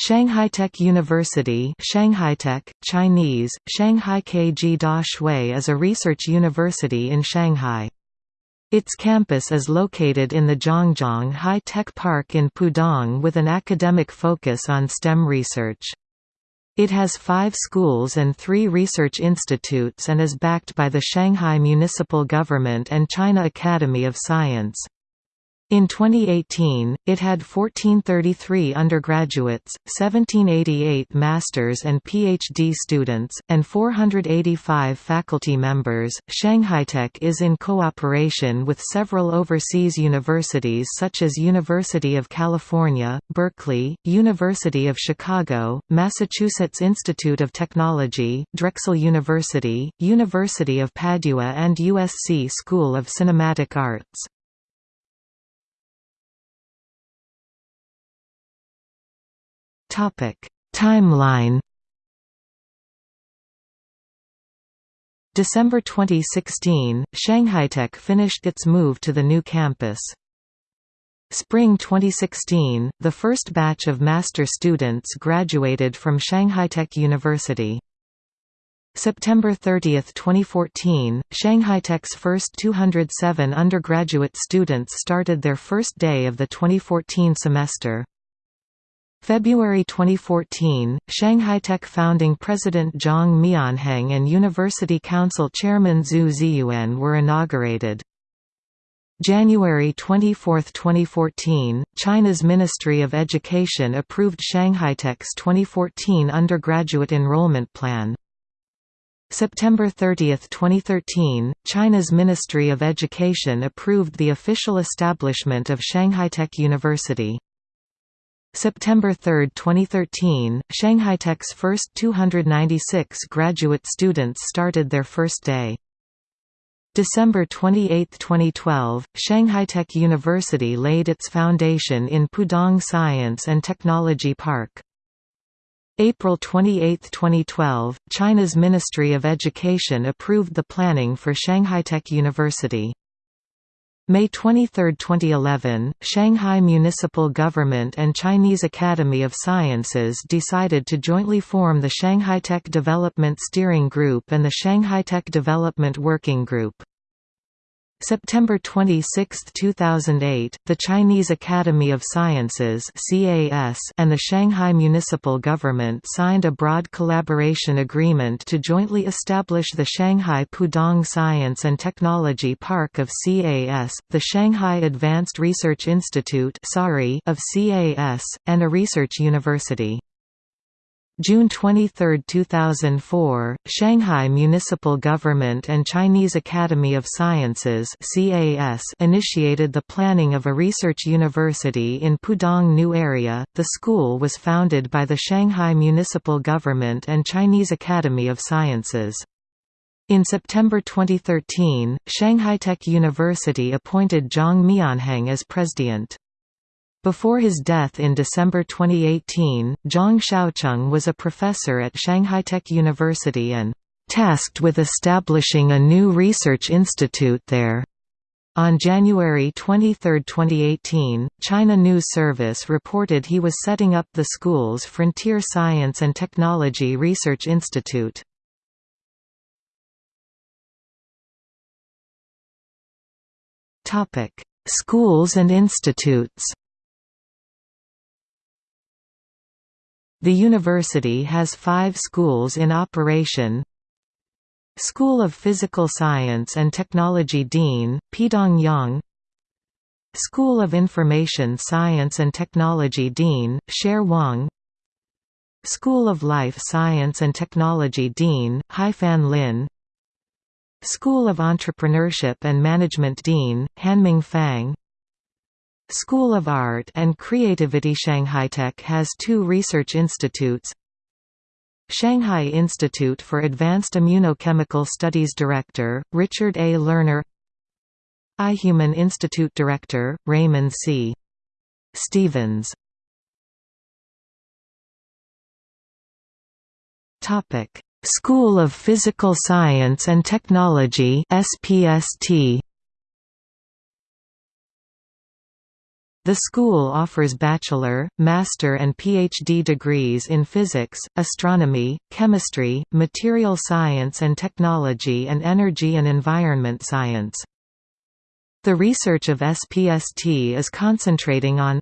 Shanghai Tech University Shanghai Tech, Chinese, Shanghai Keji Daxue is a research university in Shanghai. Its campus is located in the Zhangjiang High Tech Park in Pudong with an academic focus on STEM research. It has five schools and three research institutes and is backed by the Shanghai Municipal Government and China Academy of Science. In 2018, it had 1433 undergraduates, 1788 masters and PhD students, and 485 faculty members. Shanghai Tech is in cooperation with several overseas universities such as University of California, Berkeley, University of Chicago, Massachusetts Institute of Technology, Drexel University, University of Padua, and USC School of Cinematic Arts. Timeline. December 2016, Shanghai Tech finished its move to the new campus. Spring 2016, the first batch of master students graduated from Shanghai Tech University. September 30, 2014, Shanghai Tech's first 207 undergraduate students started their first day of the 2014 semester. February 2014, Shanghai Tech founding president Zhang Mianheng and University Council chairman Zhu Zhiyuan were inaugurated. January 24, 2014, China's Ministry of Education approved Shanghai Tech's 2014 undergraduate enrollment plan. September 30, 2013, China's Ministry of Education approved the official establishment of Shanghai Tech University. September 3, 2013, Shanghai Tech's first 296 graduate students started their first day. December 28, 2012, Shanghai Tech University laid its foundation in Pudong Science and Technology Park. April 28, 2012, China's Ministry of Education approved the planning for Shanghai Tech University. May 23, 2011, Shanghai Municipal Government and Chinese Academy of Sciences decided to jointly form the Shanghai Tech Development Steering Group and the Shanghai Tech Development Working Group. September 26, 2008, the Chinese Academy of Sciences and the Shanghai Municipal Government signed a broad collaboration agreement to jointly establish the Shanghai Pudong Science and Technology Park of CAS, the Shanghai Advanced Research Institute of CAS, and a research university. June 23, 2004, Shanghai Municipal Government and Chinese Academy of Sciences (CAS) initiated the planning of a research university in Pudong New Area. The school was founded by the Shanghai Municipal Government and Chinese Academy of Sciences. In September 2013, Shanghai Tech University appointed Zhang Mianheng as president. Before his death in December 2018, Zhang Shoucheng was a professor at Shanghai Tech University and tasked with establishing a new research institute there. On January 23, 2018, China News Service reported he was setting up the school's Frontier Science and Technology Research Institute. Schools and institutes The university has five schools in operation. School of Physical Science and Technology Dean, Peidong Yang. School of Information Science and Technology Dean, Sher Wang. School of Life Science and Technology Dean, Haifan Lin. School of Entrepreneurship and Management Dean, Hanming Fang School of Art and Creativity Shanghai Tech has two research institutes Shanghai Institute for Advanced Immunochemical Studies Director, Richard A. Lerner iHuman Institute Director, Raymond C. Stevens School of Physical Science and Technology SPST The school offers bachelor, master and PhD degrees in physics, astronomy, chemistry, material science and technology and energy and environment science. The research of SPST is concentrating on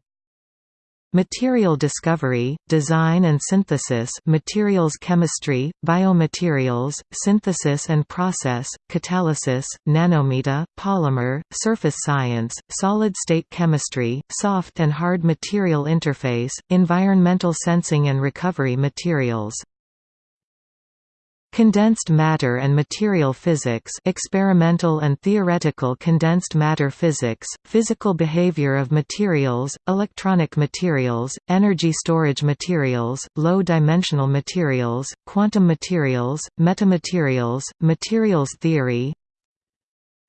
Material discovery, design and synthesis materials chemistry, biomaterials, synthesis and process, catalysis, nanometa, polymer, surface science, solid-state chemistry, soft and hard material interface, environmental sensing and recovery materials. Condensed matter and material physics experimental and theoretical condensed matter physics, physical behavior of materials, electronic materials, energy storage materials, low-dimensional materials, quantum materials, metamaterials, materials theory,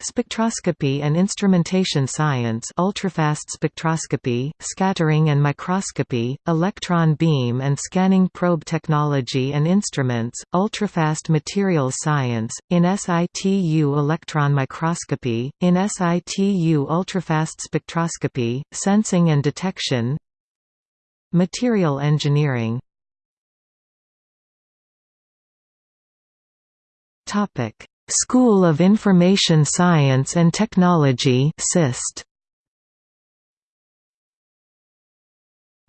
Spectroscopy and instrumentation science ultrafast spectroscopy, scattering and microscopy, electron beam and scanning probe technology and instruments, ultrafast materials science, in situ electron microscopy, in situ ultrafast spectroscopy, sensing and detection Material engineering. Topic School of Information Science and Technology SIST.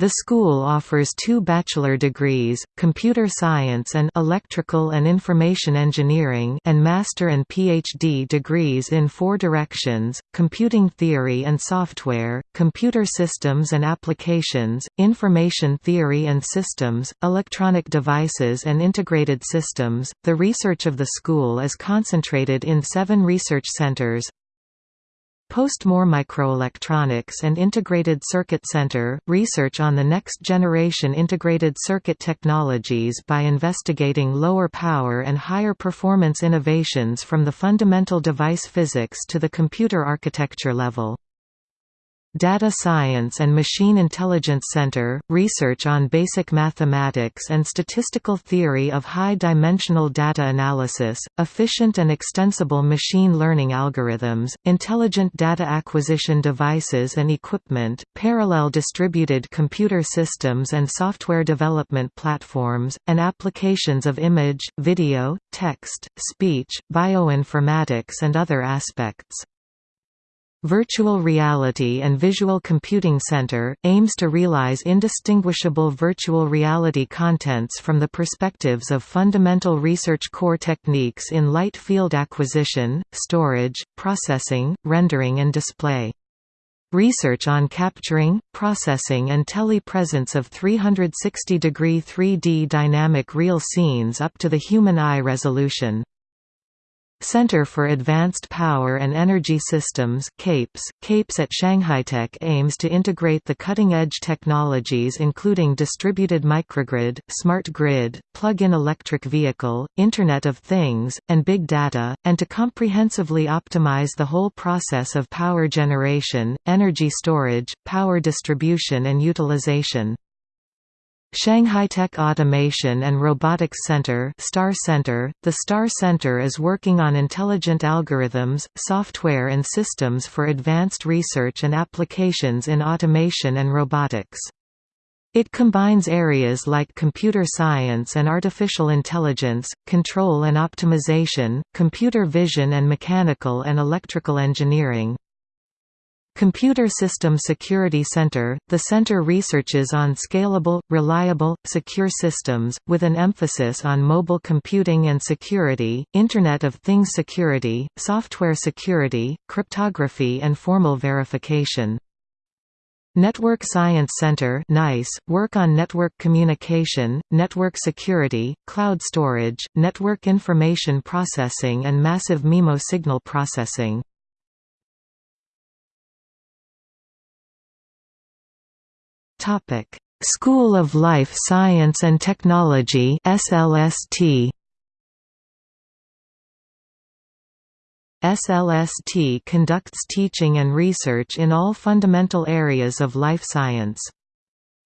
The school offers two bachelor degrees, computer science and electrical and information engineering and master and PhD degrees in four directions, computing theory and software, computer systems and applications, information theory and systems, electronic devices and integrated systems. The research of the school is concentrated in seven research centers, Post-Moore Microelectronics and Integrated Circuit Center, research on the next generation integrated circuit technologies by investigating lower power and higher performance innovations from the fundamental device physics to the computer architecture level. Data Science and Machine Intelligence Center, research on basic mathematics and statistical theory of high-dimensional data analysis, efficient and extensible machine learning algorithms, intelligent data acquisition devices and equipment, parallel distributed computer systems and software development platforms, and applications of image, video, text, speech, bioinformatics and other aspects. Virtual Reality and Visual Computing Center, aims to realize indistinguishable virtual reality contents from the perspectives of fundamental research core techniques in light field acquisition, storage, processing, rendering and display. Research on capturing, processing and telepresence of 360-degree 3D dynamic real scenes up to the human eye resolution. Center for Advanced Power and Energy Systems CAPES, CAPES at ShanghaiTech aims to integrate the cutting-edge technologies including distributed microgrid, smart grid, plug-in electric vehicle, Internet of Things, and big data, and to comprehensively optimize the whole process of power generation, energy storage, power distribution and utilization. ShanghaiTech Automation and Robotics Center STAR Center The STAR Center is working on intelligent algorithms, software and systems for advanced research and applications in automation and robotics. It combines areas like computer science and artificial intelligence, control and optimization, computer vision and mechanical and electrical engineering, Computer System Security Center – The center researches on scalable, reliable, secure systems, with an emphasis on mobile computing and security, Internet of Things security, software security, cryptography and formal verification. Network Science Center NICE, work on network communication, network security, cloud storage, network information processing and massive MIMO signal processing. Topic: School of Life Science and Technology (SLST). SLST conducts teaching and research in all fundamental areas of life science.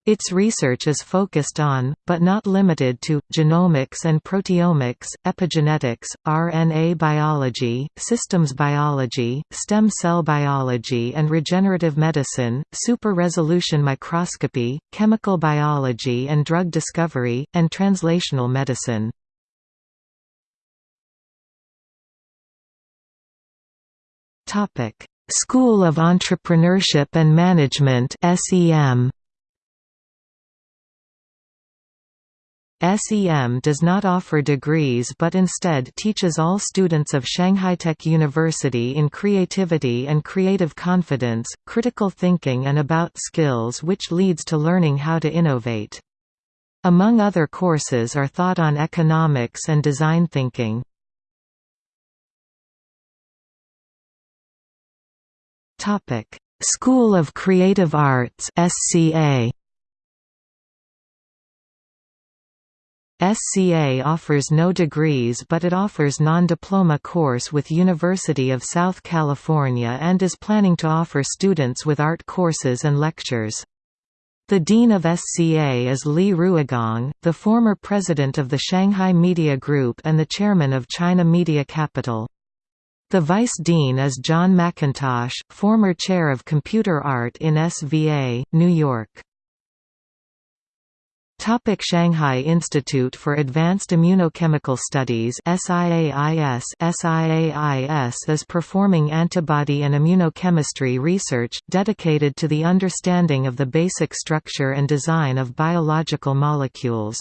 Its research is focused on, but not limited to, genomics and proteomics, epigenetics, RNA biology, systems biology, stem cell biology and regenerative medicine, super-resolution microscopy, chemical biology and drug discovery, and translational medicine. School of Entrepreneurship and Management SEM SEM does not offer degrees but instead teaches all students of Shanghai Tech University in creativity and creative confidence, critical thinking and about skills which leads to learning how to innovate. Among other courses are thought on economics and design thinking. School of Creative Arts SCA SCA offers no degrees but it offers non-diploma course with University of South California and is planning to offer students with art courses and lectures. The Dean of SCA is Li Ruigang, the former president of the Shanghai Media Group and the chairman of China Media Capital. The Vice Dean is John McIntosh, former chair of computer art in SVA, New York. Topic Shanghai Institute for Advanced Immunochemical Studies SIAIS SIAIS is performing antibody and immunochemistry research, dedicated to the understanding of the basic structure and design of biological molecules.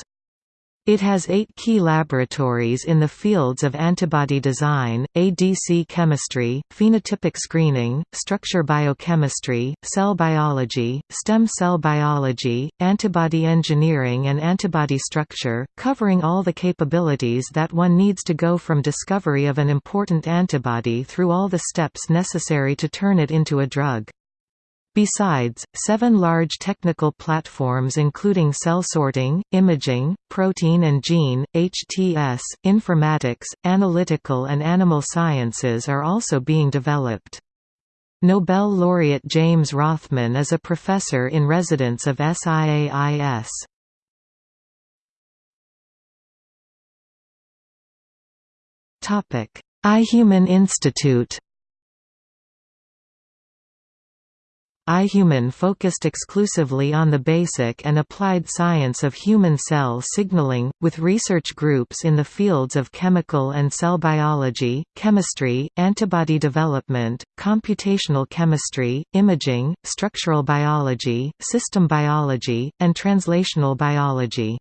It has eight key laboratories in the fields of antibody design, ADC chemistry, phenotypic screening, structure biochemistry, cell biology, stem cell biology, antibody engineering and antibody structure, covering all the capabilities that one needs to go from discovery of an important antibody through all the steps necessary to turn it into a drug. Besides, seven large technical platforms including cell sorting, imaging, protein and gene, HTS, informatics, analytical and animal sciences are also being developed. Nobel laureate James Rothman is a professor in residence of SIAIS. iHuman Institute iHuman focused exclusively on the basic and applied science of human cell signaling, with research groups in the fields of chemical and cell biology, chemistry, antibody development, computational chemistry, imaging, structural biology, system biology, and translational biology.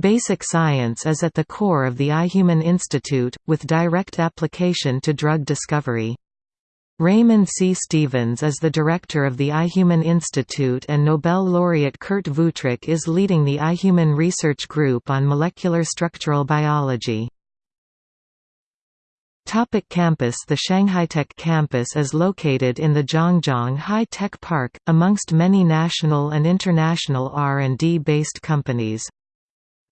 Basic science is at the core of the iHuman Institute, with direct application to drug discovery. Raymond C. Stevens is the director of the iHuman Institute and Nobel laureate Kurt Wuthrich is leading the iHuman Research Group on Molecular Structural Biology. Topic campus The Shanghai Tech campus is located in the Zhangjiang High-Tech Park, amongst many national and international R&D based companies.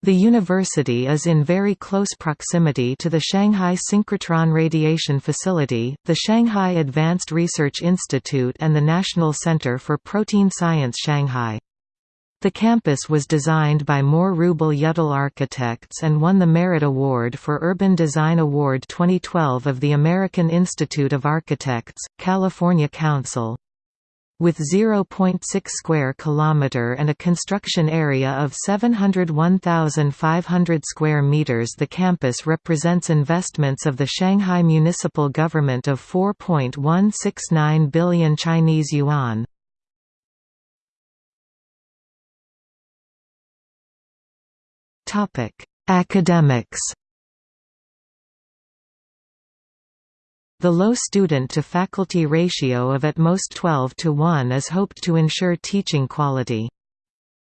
The university is in very close proximity to the Shanghai Synchrotron Radiation Facility, the Shanghai Advanced Research Institute and the National Center for Protein Science Shanghai. The campus was designed by Moore Ruble Yudell Architects and won the Merit Award for Urban Design Award 2012 of the American Institute of Architects, California Council. With 0.6 square kilometer and a construction area of 701,500 square meters, the campus represents investments of the Shanghai municipal government of 4.169 billion Chinese yuan. Topic: Academics The low student-to-faculty ratio of at most 12 to 1 is hoped to ensure teaching quality.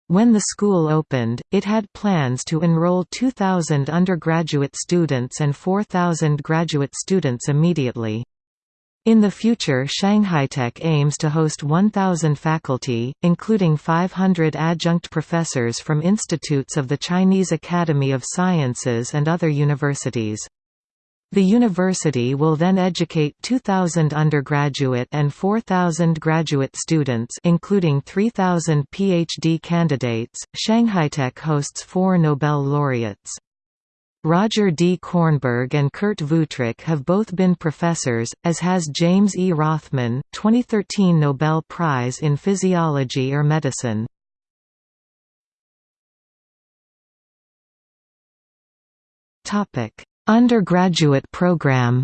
When the school opened, it had plans to enroll 2,000 undergraduate students and 4,000 graduate students immediately. In the future Shanghai Tech aims to host 1,000 faculty, including 500 adjunct professors from institutes of the Chinese Academy of Sciences and other universities. The university will then educate 2,000 undergraduate and 4,000 graduate students including 3,000 PhD candidates. Shanghai Tech hosts four Nobel laureates. Roger D. Kornberg and Kurt Wuthrich have both been professors, as has James E. Rothman, 2013 Nobel Prize in Physiology or Medicine. Topic Undergraduate program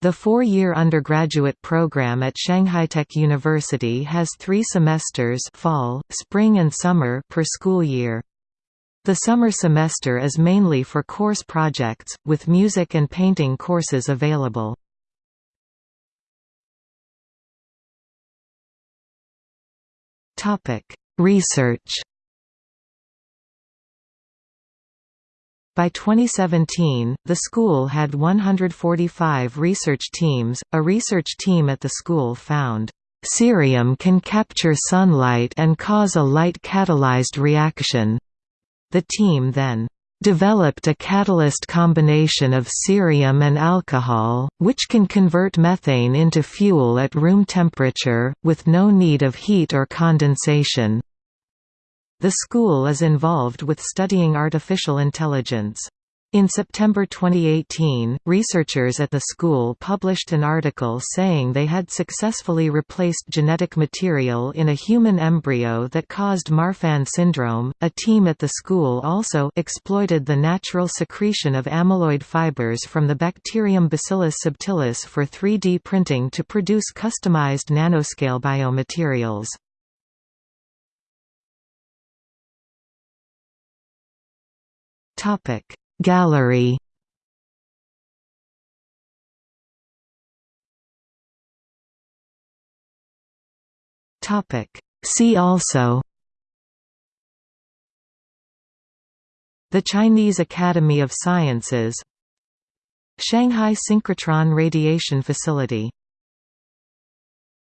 The four-year undergraduate program at ShanghaiTech University has three semesters fall, spring and summer per school year. The summer semester is mainly for course projects, with music and painting courses available. Research By 2017, the school had 145 research teams. A research team at the school found cerium can capture sunlight and cause a light-catalyzed reaction. The team then developed a catalyst combination of cerium and alcohol, which can convert methane into fuel at room temperature, with no need of heat or condensation. The school is involved with studying artificial intelligence. In September 2018, researchers at the school published an article saying they had successfully replaced genetic material in a human embryo that caused Marfan syndrome. A team at the school also exploited the natural secretion of amyloid fibers from the bacterium Bacillus subtilis for 3D printing to produce customized nanoscale biomaterials. Topic. Gallery Topic. See also The Chinese Academy of Sciences Shanghai Synchrotron Radiation Facility